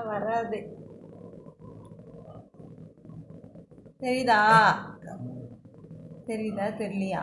வராது. தெரியுதா? தெரியுதா? தெரியலையா?